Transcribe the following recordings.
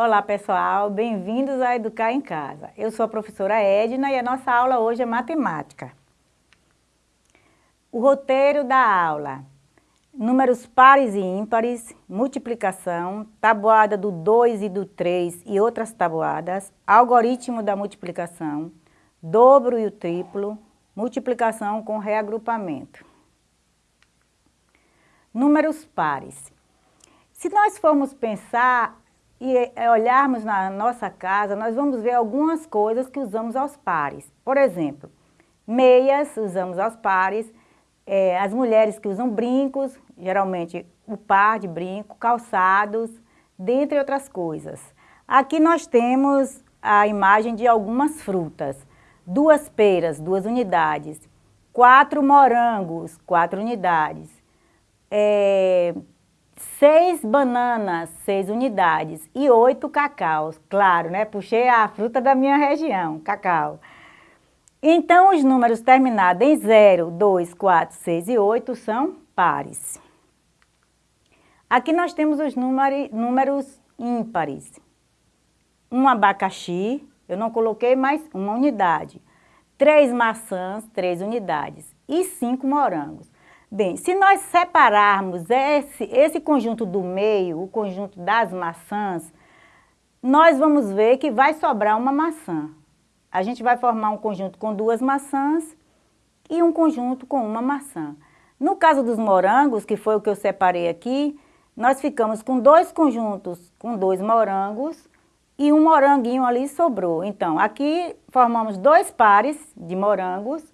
Olá pessoal, bem-vindos a Educar em Casa. Eu sou a professora Edna e a nossa aula hoje é matemática. O roteiro da aula, números pares e ímpares, multiplicação, tabuada do 2 e do 3 e outras tabuadas, algoritmo da multiplicação, dobro e o triplo, multiplicação com reagrupamento. Números pares. Se nós formos pensar e olharmos na nossa casa, nós vamos ver algumas coisas que usamos aos pares. Por exemplo, meias usamos aos pares, é, as mulheres que usam brincos, geralmente o par de brinco, calçados, dentre outras coisas. Aqui nós temos a imagem de algumas frutas. Duas peras, duas unidades. Quatro morangos, quatro unidades é, seis bananas, seis unidades e oito cacaus. Claro, né? Puxei a fruta da minha região, cacau. Então, os números terminados em 0, 2, 4, 6 e 8 são pares. Aqui nós temos os número, números ímpares. Um abacaxi, eu não coloquei mais uma unidade. Três maçãs, três unidades. E cinco morangos. Bem, se nós separarmos esse, esse conjunto do meio, o conjunto das maçãs, nós vamos ver que vai sobrar uma maçã. A gente vai formar um conjunto com duas maçãs e um conjunto com uma maçã. No caso dos morangos, que foi o que eu separei aqui, nós ficamos com dois conjuntos com dois morangos e um moranguinho ali sobrou. Então, aqui formamos dois pares de morangos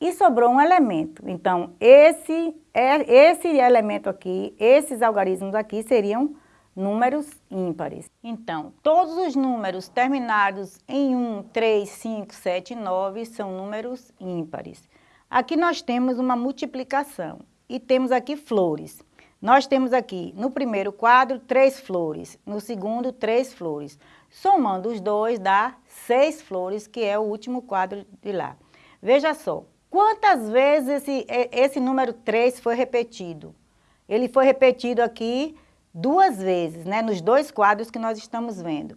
e sobrou um elemento. Então, esse, é, esse elemento aqui, esses algarismos aqui seriam números ímpares. Então, todos os números terminados em 1, 3, 5, 7 e 9 são números ímpares. Aqui nós temos uma multiplicação e temos aqui flores. Nós temos aqui, no primeiro quadro, três flores, no segundo, três flores. Somando os dois, dá seis flores, que é o último quadro de lá. Veja só, Quantas vezes esse, esse número 3 foi repetido? Ele foi repetido aqui duas vezes, né, nos dois quadros que nós estamos vendo.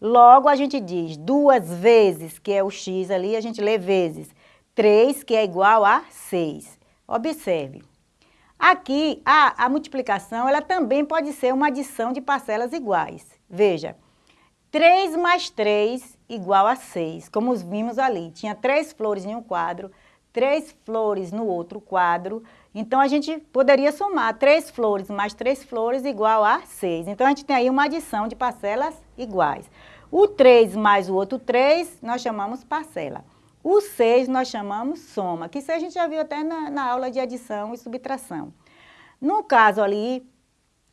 Logo, a gente diz duas vezes, que é o x ali, a gente lê vezes. 3, que é igual a 6. Observe. Aqui, a, a multiplicação, ela também pode ser uma adição de parcelas iguais. Veja, 3 mais 3 igual a 6, como vimos ali. Tinha três flores em um quadro, três flores no outro quadro, então a gente poderia somar três flores mais três flores igual a seis. Então a gente tem aí uma adição de parcelas iguais. O 3 mais o outro 3 nós chamamos parcela. O 6 nós chamamos soma, que isso a gente já viu até na, na aula de adição e subtração. No caso ali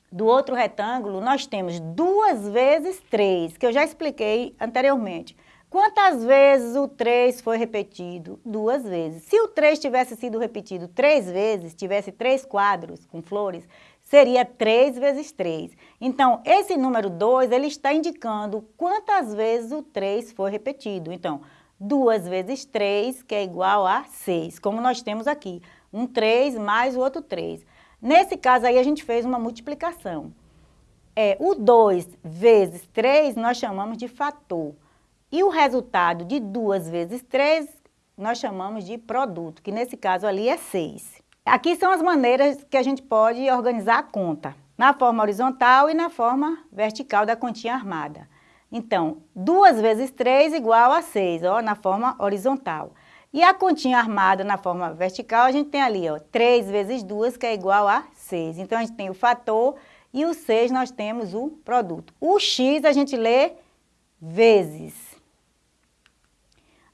do outro retângulo, nós temos duas vezes 3, que eu já expliquei anteriormente. Quantas vezes o 3 foi repetido? Duas vezes. Se o 3 tivesse sido repetido três vezes, tivesse três quadros com flores, seria 3 vezes 3. Então, esse número 2, ele está indicando quantas vezes o 3 foi repetido. Então, 2 vezes 3, que é igual a 6, como nós temos aqui. Um 3 mais o outro 3. Nesse caso aí, a gente fez uma multiplicação. É, o 2 vezes 3, nós chamamos de fator. E o resultado de 2 vezes 3, nós chamamos de produto, que nesse caso ali é 6. Aqui são as maneiras que a gente pode organizar a conta, na forma horizontal e na forma vertical da continha armada. Então, 2 vezes 3 igual a 6, ó, na forma horizontal. E a continha armada na forma vertical, a gente tem ali, ó, 3 vezes 2, que é igual a 6. Então, a gente tem o fator e o 6 nós temos o produto. O x a gente lê vezes.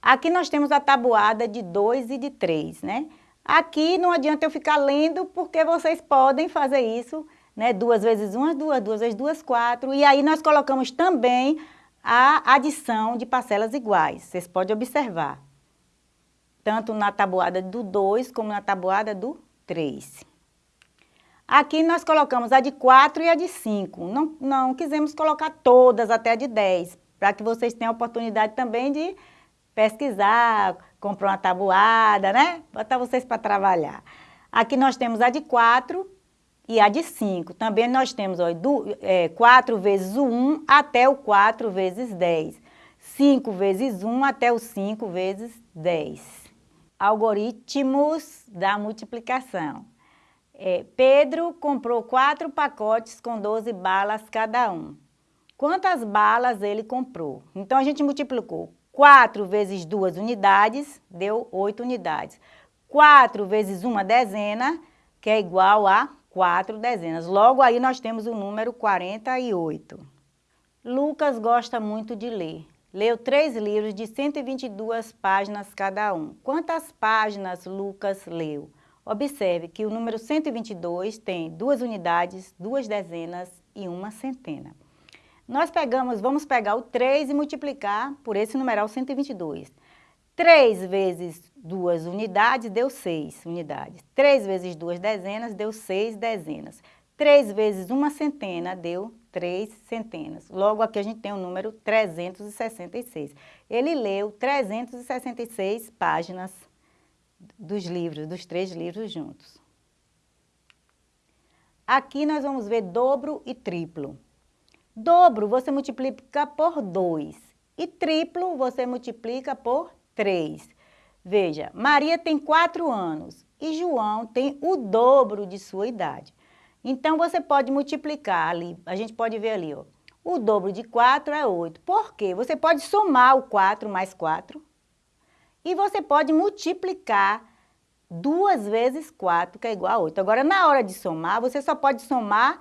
Aqui nós temos a tabuada de 2 e de 3, né? Aqui não adianta eu ficar lendo, porque vocês podem fazer isso, né? Duas vezes uma, duas, duas vezes duas, quatro. E aí nós colocamos também a adição de parcelas iguais. Vocês podem observar. Tanto na tabuada do 2, como na tabuada do 3. Aqui nós colocamos a de 4 e a de 5. Não, não quisemos colocar todas até a de 10, para que vocês tenham a oportunidade também de pesquisar, comprar uma tabuada, né? Botar vocês para trabalhar. Aqui nós temos a de 4 e a de 5. Também nós temos ó, é, 4 vezes o 1 até o 4 vezes 10. 5 vezes 1 até o 5 vezes 10. Algoritmos da multiplicação. É, Pedro comprou quatro pacotes com 12 balas cada um. Quantas balas ele comprou? Então, a gente multiplicou 4 vezes 2 unidades, deu 8 unidades. 4 vezes uma dezena, que é igual a 4 dezenas. Logo aí nós temos o número 48. Lucas gosta muito de ler. Leu três livros de 122 páginas cada um. Quantas páginas Lucas leu? Observe que o número 122 tem duas unidades, duas dezenas e uma centena. Nós pegamos, vamos pegar o 3 e multiplicar por esse numeral 122. 3 vezes duas unidades deu 6 unidades. 3 vezes duas dezenas deu 6 dezenas. 3 vezes uma centena deu 3 centenas. Logo aqui a gente tem o número 366. Ele leu 366 páginas dos livros, dos três livros juntos. Aqui nós vamos ver dobro e triplo. Dobro você multiplica por 2 e triplo você multiplica por 3. Veja, Maria tem 4 anos e João tem o dobro de sua idade. Então, você pode multiplicar ali, a gente pode ver ali, ó. O dobro de 4 é 8. Por quê? Você pode somar o 4 mais 4 e você pode multiplicar 2 vezes 4, que é igual a 8. Agora, na hora de somar, você só pode somar,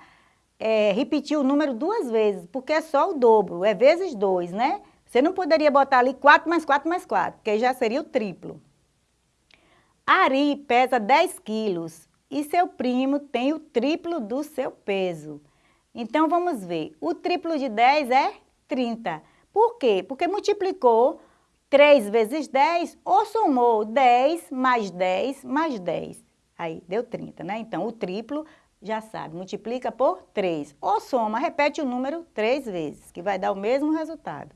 é, repetir o número duas vezes, porque é só o dobro, é vezes 2, né? Você não poderia botar ali 4 mais 4 mais 4, porque já seria o triplo. Ari pesa 10 quilos e seu primo tem o triplo do seu peso. Então, vamos ver. O triplo de 10 é 30. Por quê? Porque multiplicou 3 vezes 10 ou somou 10 mais 10 mais 10. Aí, deu 30, né? Então, o triplo, já sabe, multiplica por 3. Ou soma, repete o número 3 vezes, que vai dar o mesmo resultado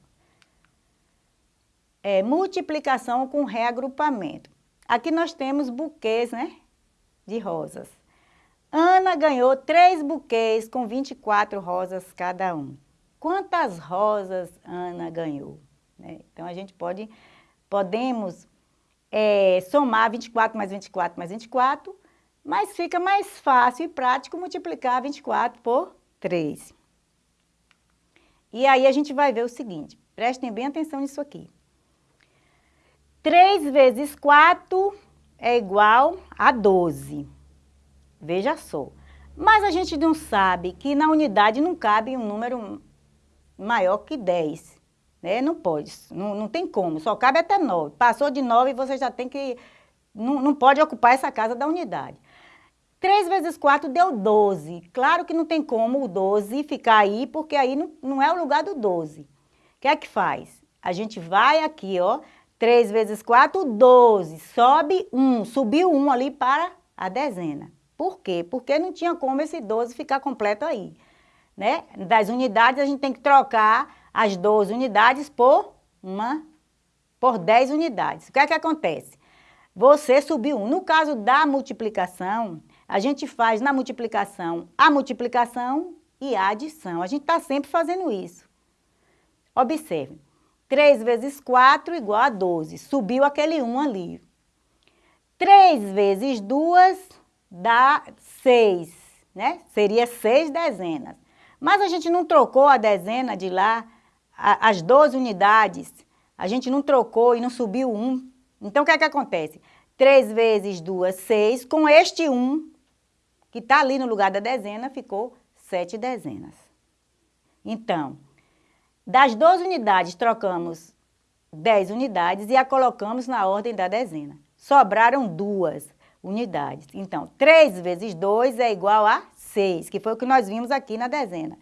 é, multiplicação com reagrupamento. Aqui nós temos buquês, né, de rosas. Ana ganhou três buquês com 24 rosas cada um. Quantas rosas Ana ganhou? Né? Então, a gente pode, podemos é, somar 24 mais 24 mais 24, mas fica mais fácil e prático multiplicar 24 por 3. E aí a gente vai ver o seguinte, prestem bem atenção nisso aqui. 3 vezes 4 é igual a 12. Veja só. Mas a gente não sabe que na unidade não cabe um número maior que 10. Né? Não pode, não, não tem como, só cabe até 9. Passou de 9, você já tem que... Não, não pode ocupar essa casa da unidade. 3 vezes 4 deu 12. Claro que não tem como o 12 ficar aí, porque aí não, não é o lugar do 12. O que é que faz? A gente vai aqui, ó, 3 vezes 4, 12. Sobe 1, subiu 1 ali para a dezena. Por quê? Porque não tinha como esse 12 ficar completo aí. Né? Das unidades, a gente tem que trocar as 12 unidades por uma, por 10 unidades. O que é que acontece? Você subiu 1. No caso da multiplicação, a gente faz na multiplicação a multiplicação e a adição. A gente está sempre fazendo isso. Observe. 3 vezes 4 igual a 12. Subiu aquele 1 ali. 3 vezes 2 dá 6, né? Seria 6 dezenas. Mas a gente não trocou a dezena de lá, a, as 12 unidades. A gente não trocou e não subiu 1. Então, o que é que acontece? 3 vezes 2, 6. Com este 1, que está ali no lugar da dezena, ficou 7 dezenas. Então, das 12 unidades, trocamos 10 unidades e a colocamos na ordem da dezena. Sobraram duas unidades. Então, 3 vezes 2 é igual a 6, que foi o que nós vimos aqui na dezena.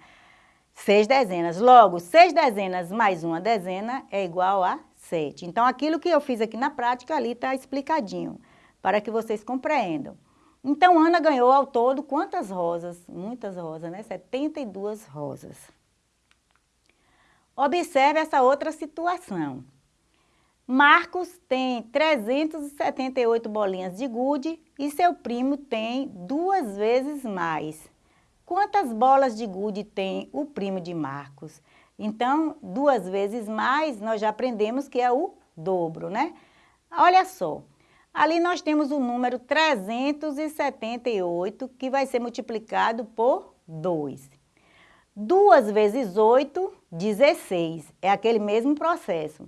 6 dezenas. Logo, 6 dezenas mais uma dezena é igual a 7. Então, aquilo que eu fiz aqui na prática, ali está explicadinho, para que vocês compreendam. Então, Ana ganhou ao todo quantas rosas? Muitas rosas, né? 72 rosas. Observe essa outra situação. Marcos tem 378 bolinhas de gude e seu primo tem duas vezes mais. Quantas bolas de gude tem o primo de Marcos? Então, duas vezes mais, nós já aprendemos que é o dobro, né? Olha só, ali nós temos o número 378, que vai ser multiplicado por 2. 2 vezes 8, 16. É aquele mesmo processo.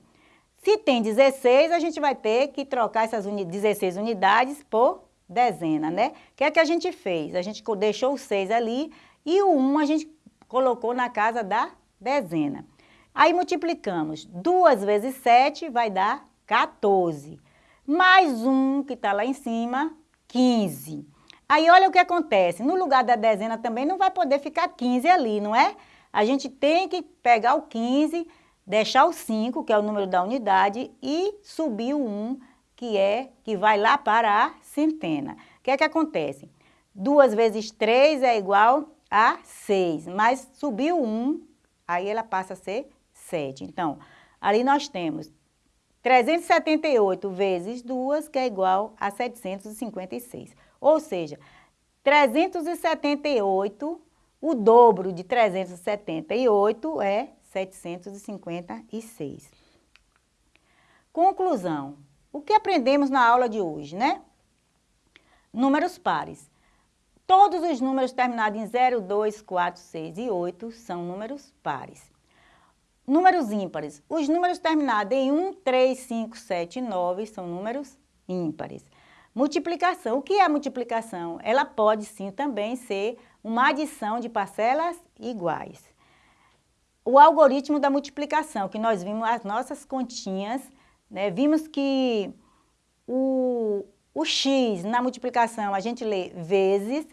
Se tem 16, a gente vai ter que trocar essas uni 16 unidades por dezena, né? O que é que a gente fez? A gente deixou o 6 ali e o 1 a gente colocou na casa da dezena. Aí multiplicamos. 2 vezes 7 vai dar 14. Mais 1 que está lá em cima, 15. Aí olha o que acontece. No lugar da dezena também não vai poder ficar 15 ali, não é? A gente tem que pegar o 15 deixar o 5, que é o número da unidade, e subir o 1, que é que vai lá para a centena. O que é que acontece? 2 vezes 3 é igual a 6, mas subiu 1, aí ela passa a ser 7. Então, ali nós temos 378 vezes 2, que é igual a 756. Ou seja, 378, o dobro de 378 é 756. Conclusão. O que aprendemos na aula de hoje, né? Números pares. Todos os números terminados em 0, 2, 4, 6 e 8 são números pares. Números ímpares. Os números terminados em 1, 3, 5, 7 e 9 são números ímpares. Multiplicação. O que é multiplicação? Ela pode sim também ser uma adição de parcelas iguais o algoritmo da multiplicação, que nós vimos as nossas continhas, né? vimos que o, o x na multiplicação a gente lê vezes,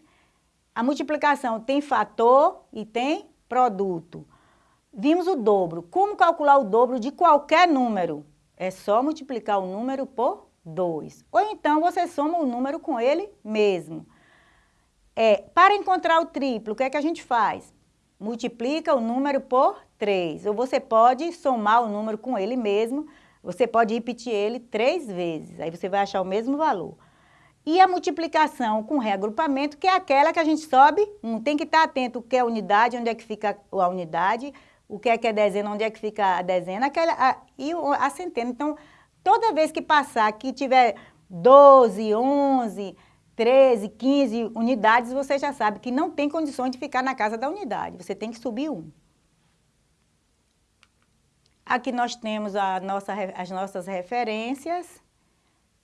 a multiplicação tem fator e tem produto. Vimos o dobro. Como calcular o dobro de qualquer número? É só multiplicar o número por 2. Ou então você soma o número com ele mesmo. É, para encontrar o triplo, o que é que a gente faz? multiplica o número por 3. Ou você pode somar o número com ele mesmo, você pode repetir ele três vezes, aí você vai achar o mesmo valor. E a multiplicação com reagrupamento, que é aquela que a gente sobe, um, tem que estar atento o que é unidade, onde é que fica a unidade, o que é que é dezena, onde é que fica a dezena, aquela, a, e a centena. Então, toda vez que passar, que tiver 12, 11, 13, 15 unidades, você já sabe que não tem condições de ficar na casa da unidade. Você tem que subir um. Aqui nós temos nossa, as nossas referências.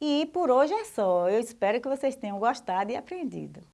E por hoje é só. Eu espero que vocês tenham gostado e aprendido.